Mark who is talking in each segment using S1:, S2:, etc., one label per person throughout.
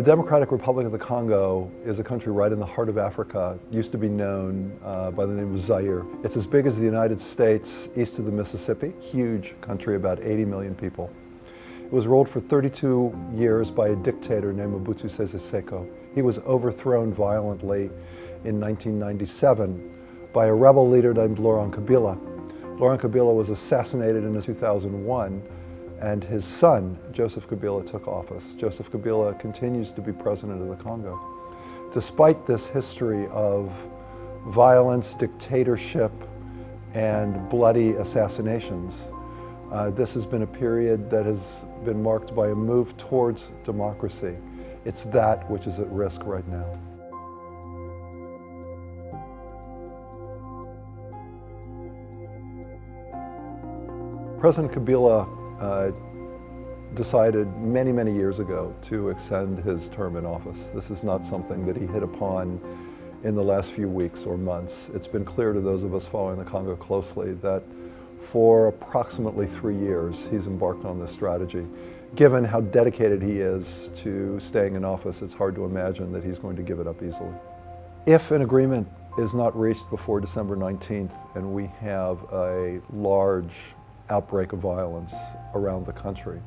S1: The Democratic Republic of the Congo is a country right in the heart of Africa, used to be known uh, by the name of Zaire. It's as big as the United States east of the Mississippi, huge country, about 80 million people. It was ruled for 32 years by a dictator named Mobutu Sese Seko. He was overthrown violently in 1997 by a rebel leader named Laurent Kabila. Laurent Kabila was assassinated in 2001 and his son, Joseph Kabila, took office. Joseph Kabila continues to be president of the Congo. Despite this history of violence, dictatorship, and bloody assassinations, uh, this has been a period that has been marked by a move towards democracy. It's that which is at risk right now. President Kabila uh, decided many, many years ago to extend his term in office. This is not something that he hit upon in the last few weeks or months. It's been clear to those of us following the Congo closely that for approximately three years he's embarked on this strategy. Given how dedicated he is to staying in office, it's hard to imagine that he's going to give it up easily. If an agreement is not reached before December 19th and we have a large outbreak of violence around the country.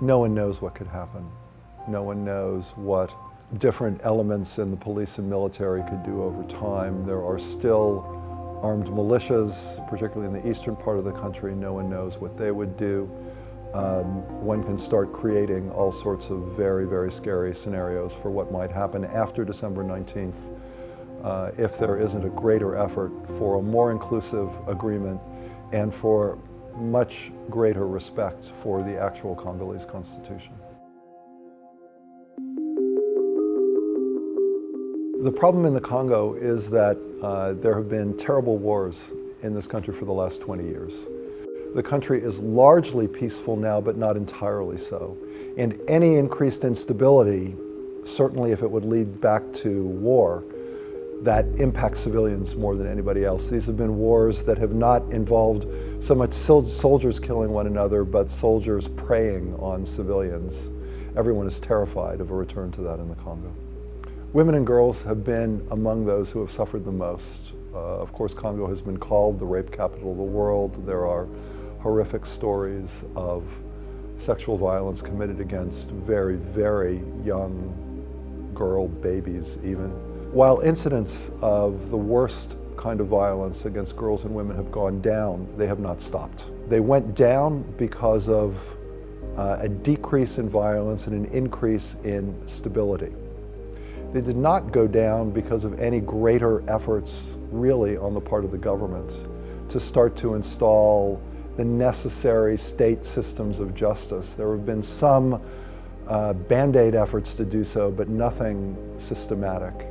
S1: No one knows what could happen. No one knows what different elements in the police and military could do over time. There are still armed militias, particularly in the eastern part of the country. No one knows what they would do. Um, one can start creating all sorts of very, very scary scenarios for what might happen after December 19th uh, if there isn't a greater effort for a more inclusive agreement and for much greater respect for the actual Congolese constitution. The problem in the Congo is that uh, there have been terrible wars in this country for the last 20 years. The country is largely peaceful now, but not entirely so. And any increased instability, certainly if it would lead back to war, that impact civilians more than anybody else. These have been wars that have not involved so much soldiers killing one another, but soldiers preying on civilians. Everyone is terrified of a return to that in the Congo. Women and girls have been among those who have suffered the most. Uh, of course, Congo has been called the rape capital of the world. There are horrific stories of sexual violence committed against very, very young girl babies even. While incidents of the worst kind of violence against girls and women have gone down, they have not stopped. They went down because of uh, a decrease in violence and an increase in stability. They did not go down because of any greater efforts really on the part of the government to start to install the necessary state systems of justice. There have been some uh, band-aid efforts to do so, but nothing systematic.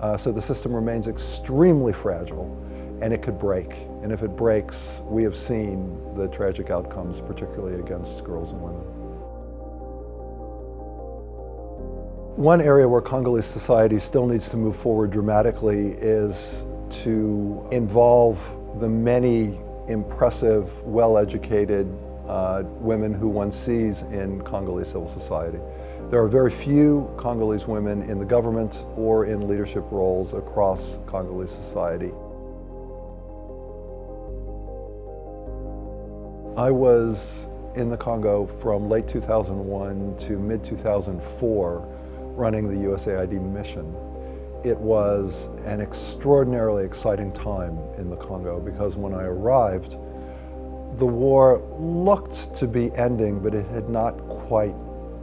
S1: Uh, so the system remains extremely fragile and it could break. And if it breaks, we have seen the tragic outcomes, particularly against girls and women. One area where Congolese society still needs to move forward dramatically is to involve the many impressive, well-educated uh, women who one sees in Congolese civil society. There are very few Congolese women in the government or in leadership roles across Congolese society. I was in the Congo from late 2001 to mid-2004 running the USAID mission. It was an extraordinarily exciting time in the Congo because when I arrived, the war looked to be ending, but it had not quite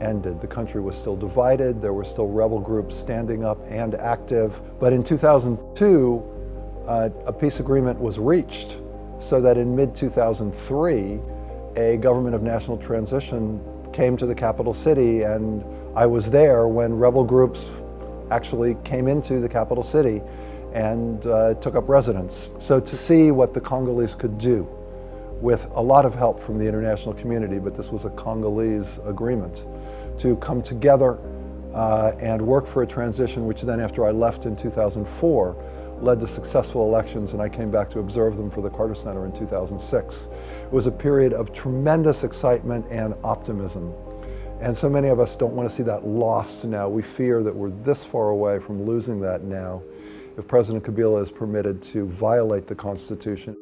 S1: ended. The country was still divided, there were still rebel groups standing up and active. But in 2002, uh, a peace agreement was reached so that in mid-2003, a government of national transition came to the capital city and I was there when rebel groups actually came into the capital city and uh, took up residence. So to see what the Congolese could do with a lot of help from the international community, but this was a Congolese agreement to come together uh, and work for a transition, which then after I left in 2004, led to successful elections and I came back to observe them for the Carter Center in 2006. It was a period of tremendous excitement and optimism. And so many of us don't want to see that lost now. We fear that we're this far away from losing that now if President Kabila is permitted to violate the Constitution.